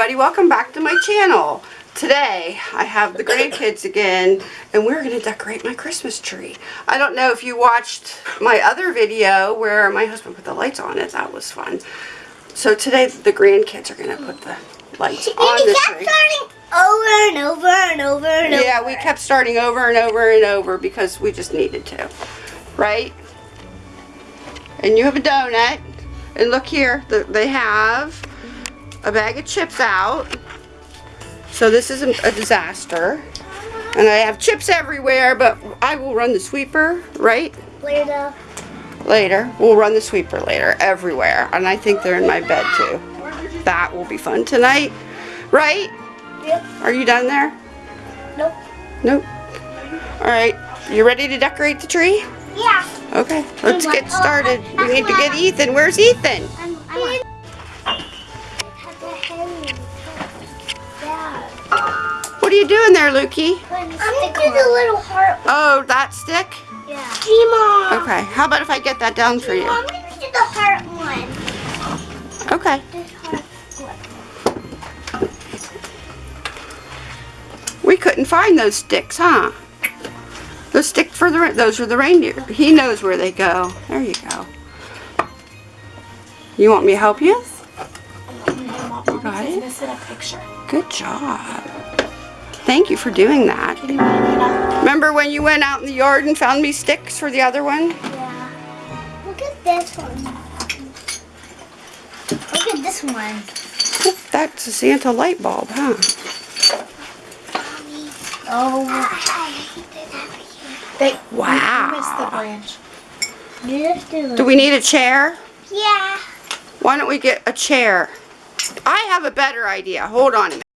everybody, welcome back to my channel. Today I have the grandkids again and we're going to decorate my Christmas tree. I don't know if you watched my other video where my husband put the lights on it, that was fun. So today the grandkids are going to put the lights on the tree. starting over and over and over and over. Yeah, we kept starting over and over and over because we just needed to, right? And you have a donut. And look here, the, they have a bag of chips out. So this is a, a disaster. And I have chips everywhere, but I will run the sweeper, right? Later. Later. We'll run the sweeper later, everywhere. And I think they're in my bed too. That will be fun tonight, right? Yep. Are you done there? Nope. Nope. Alright, you ready to decorate the tree? Yeah. Okay, let's get started. We need to get Ethan. Where's Ethan? You doing there, Lukey? I'm gonna do the little heart. Oh, that stick? Yeah. Gmom. Okay, how about if I get that down for you? I'm gonna do the heart one. Okay. This heart one. We couldn't find those sticks, huh? The stick for the, those are the reindeer. He knows where they go. There you go. You want me to help you? You got it? Missing a picture. Good job. Thank you for doing that. Can you hand it out? Remember when you went out in the yard and found me sticks for the other one? Yeah. Look at this one. Look at this one. That's a Santa light bulb, huh? Oh. They, Wow. You missed the branch. Do Do we need a chair? Yeah. Why don't we get a chair? I have a better idea. Hold on a minute.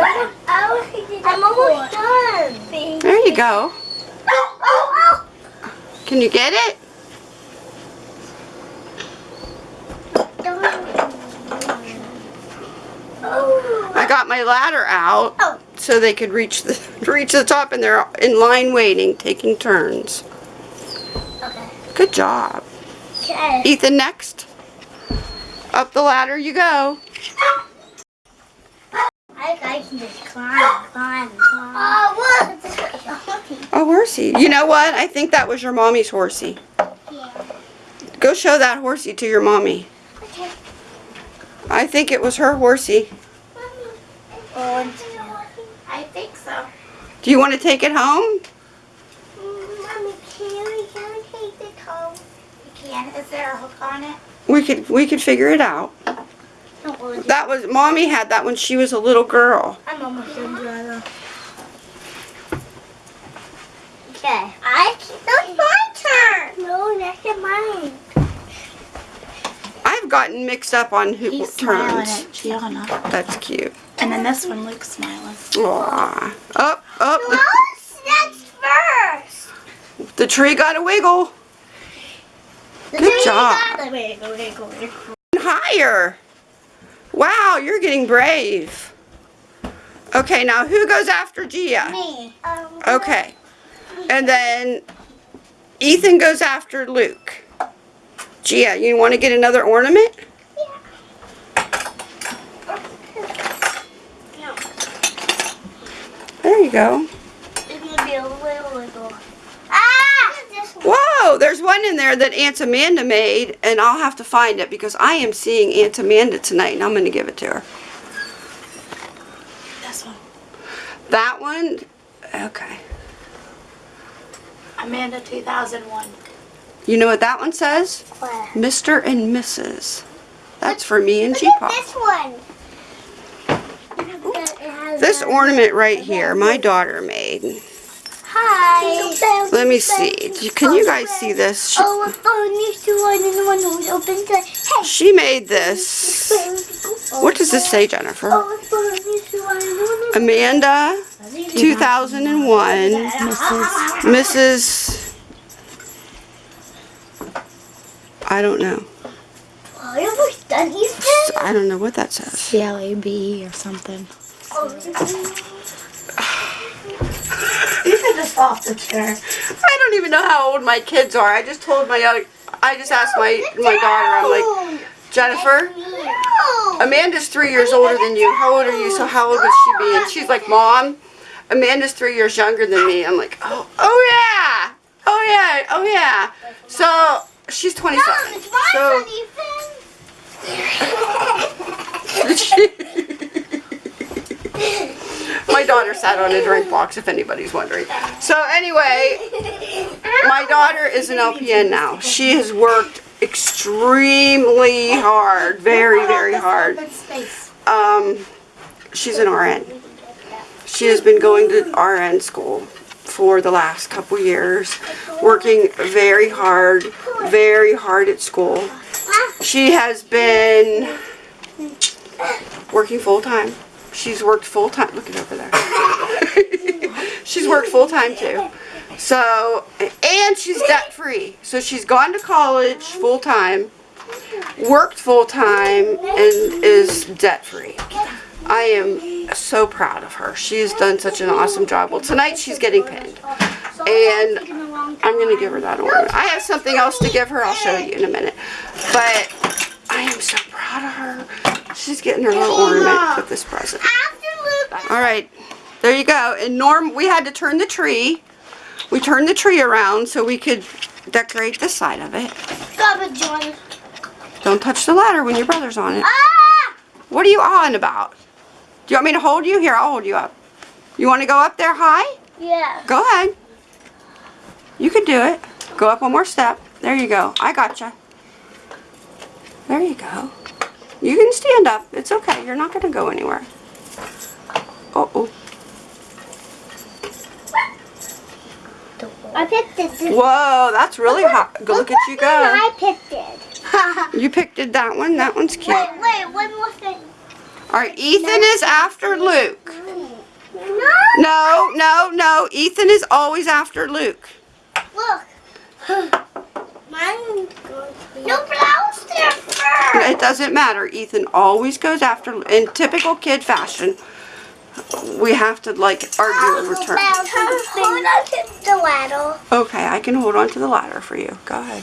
I'm almost done. There you go. Can you get it? I got my ladder out Oh. so they could reach the reach the top and they're in line waiting, taking turns. Okay. Good job. Okay. Ethan next. Up the ladder you go. I, I can just climb, climb, climb. Oh, look! Oh, horsey. You know what? I think that was your mommy's horsey. yeah. Go show that horsey to your mommy. Okay. I think it was her horsey. One, I think so. Do you want to take it home? Mommy, can we, can we take this home? You can. Is there a hook on it? We could we could figure it out. Don't. That was mommy had that when she was a little girl. I'm almost done, brother. Okay. I that's my turn. No, that's mine. I've gotten mixed up on who He's smiling turns. at Gianna. That's cute. And then this one, Luke's smiling. Aww. Up, up. No, that's first. The tree got a wiggle. The Good tree job. got the wiggle, wiggle, wiggle. Higher. Wow, you're getting brave. Okay, now who goes after Gia? Me. Um, Okay. And then Ethan goes after Luke. Gia, you want to get another ornament? No, There you go. it's gonna be a little wiggle. Ah! This Whoa, there's one in there that Aunt Amanda made, and I'll have to find it because I am seeing Aunt Amanda tonight, and I'm going to give it to her. This one. That one? Okay. Amanda 2001. You know what that one says? What? Mr. and Mrs. That's for me and G-Pop. this one. This ornament right here, my daughter made. Hi. Let me see. Can you guys see this? She, Oh, a phone needs to one and the open Hey. she made this. What does this say, Jennifer? Oh, a phone needs to one and the one Amanda, 2001, Mrs. Mrs. I don't know. Oh, you almost done, Ethan? I don't know what that says. CLAB or something. Oh, Ethan just fell off the chair. I don't even know how old my kids are. I just told my other, I just asked my my daughter. I'm like, Jennifer. Amanda's three years older than you. How old are you? So how old would she be? And she's like, Mom, Amanda's three years younger than me. I'm like, oh, oh yeah, oh yeah, oh yeah. So she's 27. Mom, it's my So. my daughter sat on a drink box, if anybody's wondering. So anyway, my daughter is an LPN now. She has worked extremely hard, very, very hard. Um, she's an RN. She has been going to RN school for the last couple years, working very hard, very hard at school. She has been working full time. She's worked full time. Look at over there. she's worked full time too. So, and she's debt free. So she's gone to college full time, worked full time, and is debt free. I am so proud of her. She has done such an awesome job. Well, tonight she's getting pinned. And I'm going to give her that ornament. I have something else to give her. I'll show you in a minute. But I am so proud of her. She's getting her little ornament with this present. All right, there you go. And Norm, we had to turn the tree. We turned the tree around so we could decorate this side of it. Stop it, John. Don't touch the ladder when your brother's on it. Ah! What are you on about? Do you want me to hold you? Here, I'll hold you up. You want to go up there high? Yeah. Go ahead. You can do it. Go up one more step. There you go. I gotcha. There you go. You can stand up. It's okay. You're not going to go anywhere. Oh, oh. I picked it. This Whoa, that's really hot. Go look at you go. I picked it. You picked it that one. That one's cute. wait, wait, one more thing. All right, Ethan is after Luke. No. No, no, no. Ethan is always after Luke. Look. Mine No blouse there first. It doesn't matter. Ethan always goes after, in typical kid fashion, we have to like argue over turns. Hold on to the ladder. Okay, I can hold on to the ladder for you. Go ahead.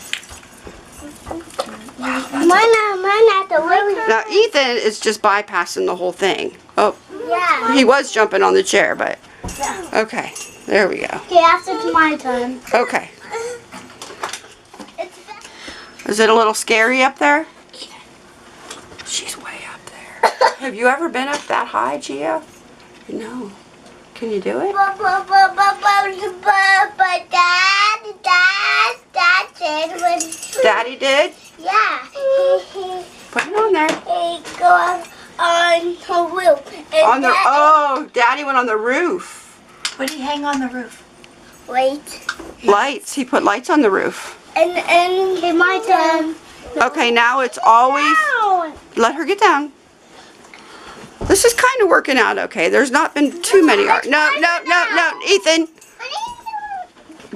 Mine, mine at the window. Now, Ethan is just bypassing the whole thing. Oh, Yeah. he was jumping on the chair, but okay. There we go. Okay, after it's my turn. Okay. Is it a little scary up there? She's way up there. Have you ever been up that high, Gia? No. Can you do it? Daddy did? yeah, Put it on there. go on the roof. On the oh, Daddy went on the roof. What did he hang on the roof? Lights. Lights. He put lights on the roof. And, and, okay, my turn. Okay, now it's always let her get down. This is kind of working out okay. There's not been too many art. No, no, no, no, Ethan.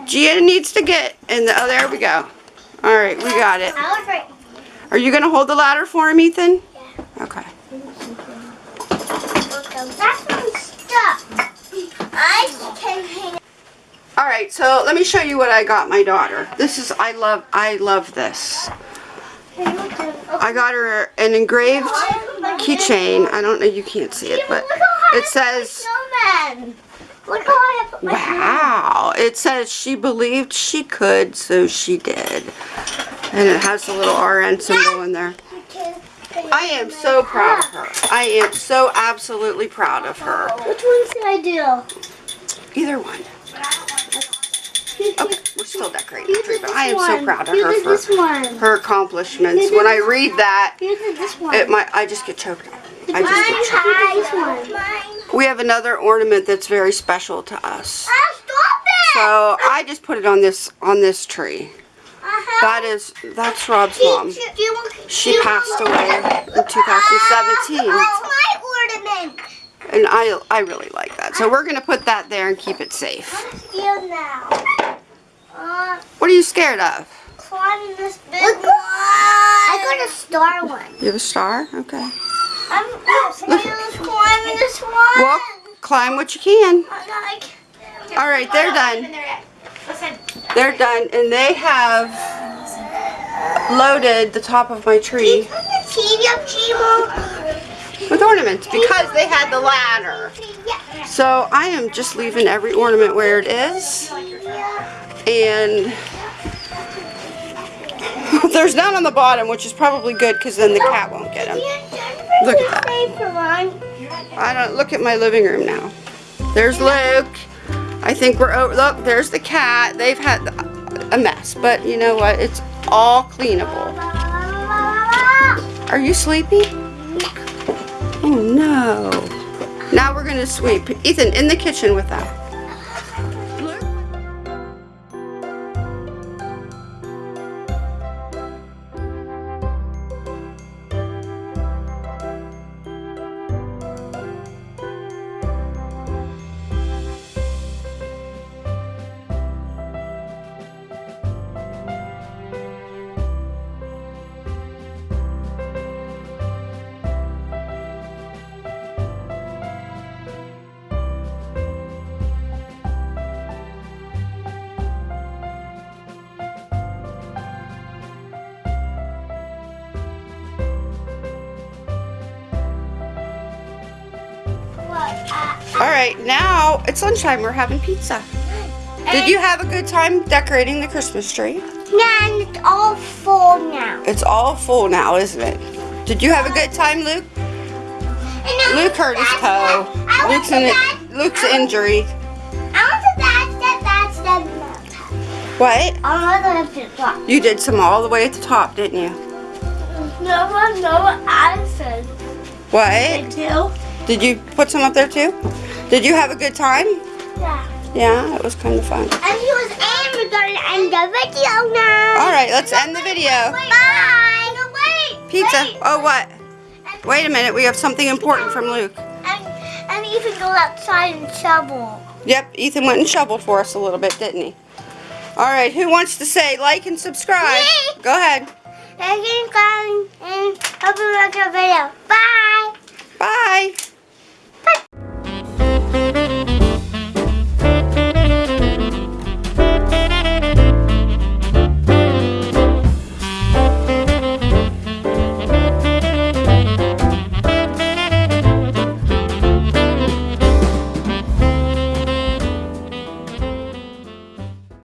Gia needs to get in the. Oh, there we go. All right, we got it. I was right. Are you gonna hold the ladder for him, Ethan? Yeah. Okay. That's my stuff. I can hang All right, so let me show you what I got my daughter. This is I love I love this. I got her an engraved keychain. I don't know you can't see it, but it says snowman. Look how I put my wow. It says she believed she could, so she did. And it has a little RN symbol in there. I am so proud of her. I am so absolutely proud of her. Which one should I do? Either one. Okay, we're still decorating the tree, but I am so proud of her for her accomplishments. When I read that, one. it might I just get choked up. I just get choked. One. We have another ornament that's very special to us. It! So I just put it on this on this tree. Uh-huh. That is that's Rob's mom. Do you want- She passed away in 2017. Oh, my ornament. And I I really like that. So we're gonna put that there and keep it safe. Here now. Uh, What are you scared of? climb this big one. I got a star one. You have a star? Okay. I'm just climbing this one. Well, climb what you can. All right, they're done. They're done, and they have loaded the top of my tree Cheerio, cheerio. with ornaments because they had the ladder. So I am just leaving every ornament where it is. And there's none on the bottom, which is probably good because then the cat won't get them. Look at that. I don't look at my living room now. There's Luke. I think we're over. Look, there's the cat. They've had a mess, but you know what? It's all cleanable. Are you sleepy? Oh no. Now we're gonna sweep. Ethan, in the kitchen with that. All right, now it's lunchtime. We're having pizza. Did you have a good time decorating the Christmas tree? And it's all full now. It's all full now, isn't it? Did you have a good time, Luke? Luke hurt his toe. Luke's in it. Luke's injury. I want to that's that, that's that. What? I want to flip You did some all the way at the top, didn't you? No what I said. What? Two. Did you put some up there too? Did you have a good time? Yeah. Yeah, it was kind of fun. And he was and we're gonna end the video now. All right, let's end the video. Bye. No, wait. Pizza. Wait. Oh, what? Wait a minute. We have something important from Luke. And, and even go outside and shovel. Yep, Ethan went and shoveled for us a little bit, didn't he? All right, who wants to say like and subscribe? Me. Go ahead. And you can go and open another video. Bye. Bye.